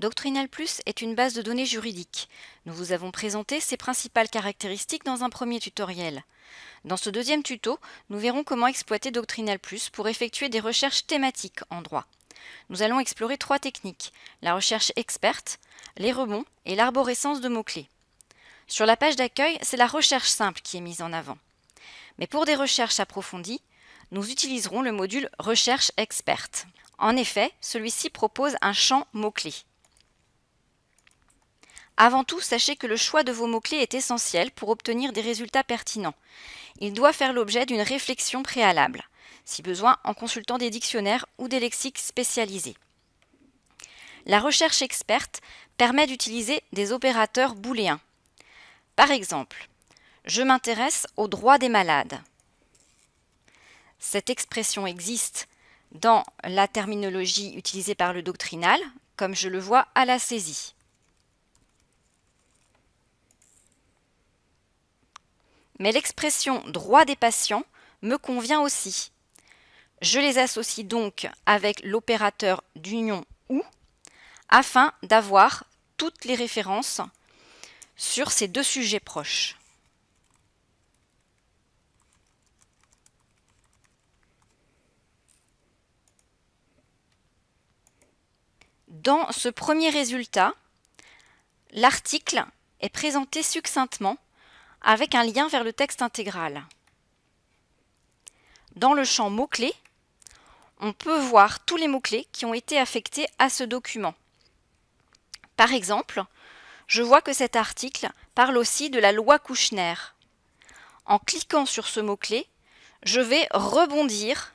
Doctrinal Plus est une base de données juridique. Nous vous avons présenté ses principales caractéristiques dans un premier tutoriel. Dans ce deuxième tuto, nous verrons comment exploiter Doctrinal Plus pour effectuer des recherches thématiques en droit. Nous allons explorer trois techniques, la recherche experte, les rebonds et l'arborescence de mots-clés. Sur la page d'accueil, c'est la recherche simple qui est mise en avant. Mais pour des recherches approfondies, nous utiliserons le module Recherche experte. En effet, celui-ci propose un champ mots-clés. Avant tout, sachez que le choix de vos mots-clés est essentiel pour obtenir des résultats pertinents. Il doit faire l'objet d'une réflexion préalable, si besoin en consultant des dictionnaires ou des lexiques spécialisés. La recherche experte permet d'utiliser des opérateurs booléens. Par exemple, je m'intéresse aux droits des malades. Cette expression existe dans la terminologie utilisée par le doctrinal, comme je le vois à la saisie. Mais l'expression droit des patients me convient aussi. Je les associe donc avec l'opérateur d'union ou afin d'avoir toutes les références sur ces deux sujets proches. Dans ce premier résultat, l'article est présenté succinctement avec un lien vers le texte intégral. Dans le champ mots-clés, on peut voir tous les mots-clés qui ont été affectés à ce document. Par exemple, je vois que cet article parle aussi de la loi Kouchner. En cliquant sur ce mot-clé, je vais rebondir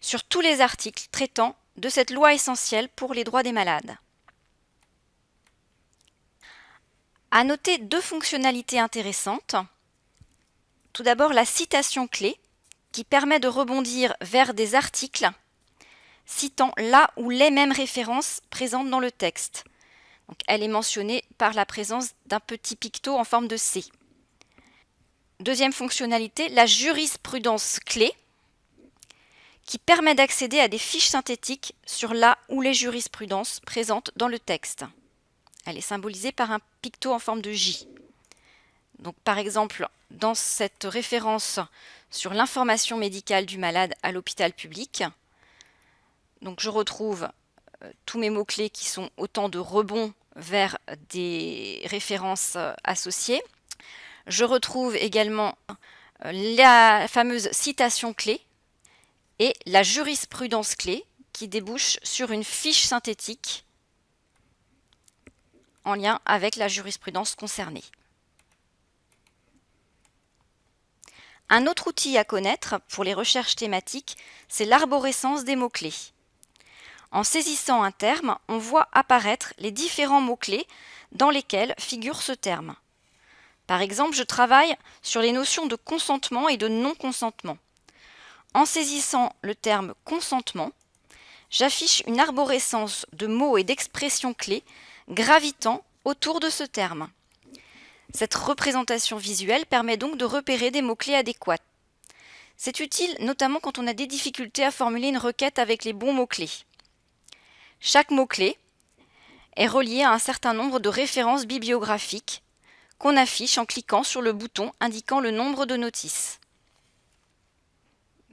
sur tous les articles traitant de cette loi essentielle pour les droits des malades. À noter deux fonctionnalités intéressantes. Tout d'abord la citation clé qui permet de rebondir vers des articles citant là ou les mêmes références présentes dans le texte. Elle est mentionnée par la présence d'un petit picto en forme de C. Deuxième fonctionnalité, la jurisprudence clé qui permet d'accéder à des fiches synthétiques sur là ou les jurisprudences présentes dans le texte. Elle est symbolisée par un picto en forme de J. Donc par exemple, dans cette référence sur l'information médicale du malade à l'hôpital public, donc je retrouve euh, tous mes mots-clés qui sont autant de rebonds vers des références euh, associées. Je retrouve également euh, la fameuse citation clé et la jurisprudence clé qui débouche sur une fiche synthétique en lien avec la jurisprudence concernée. Un autre outil à connaître pour les recherches thématiques, c'est l'arborescence des mots-clés. En saisissant un terme, on voit apparaître les différents mots-clés dans lesquels figure ce terme. Par exemple, je travaille sur les notions de consentement et de non-consentement. En saisissant le terme consentement, j'affiche une arborescence de mots et d'expressions clés gravitant autour de ce terme. Cette représentation visuelle permet donc de repérer des mots-clés adéquats. C'est utile notamment quand on a des difficultés à formuler une requête avec les bons mots-clés. Chaque mot-clé est relié à un certain nombre de références bibliographiques qu'on affiche en cliquant sur le bouton indiquant le nombre de notices.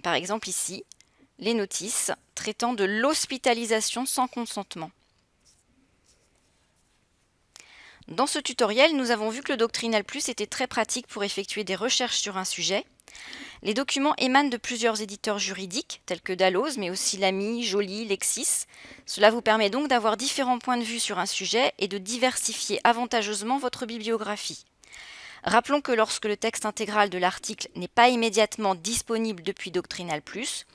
Par exemple ici, les notices traitant de l'hospitalisation sans consentement. Dans ce tutoriel, nous avons vu que le Doctrinal Plus était très pratique pour effectuer des recherches sur un sujet. Les documents émanent de plusieurs éditeurs juridiques, tels que Dalloz, mais aussi Lamy, Joly, Lexis. Cela vous permet donc d'avoir différents points de vue sur un sujet et de diversifier avantageusement votre bibliographie. Rappelons que lorsque le texte intégral de l'article n'est pas immédiatement disponible depuis Doctrinal Plus,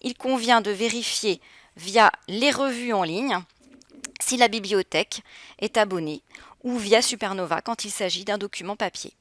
il convient de vérifier via les revues en ligne si la bibliothèque est abonnée ou via Supernova quand il s'agit d'un document papier.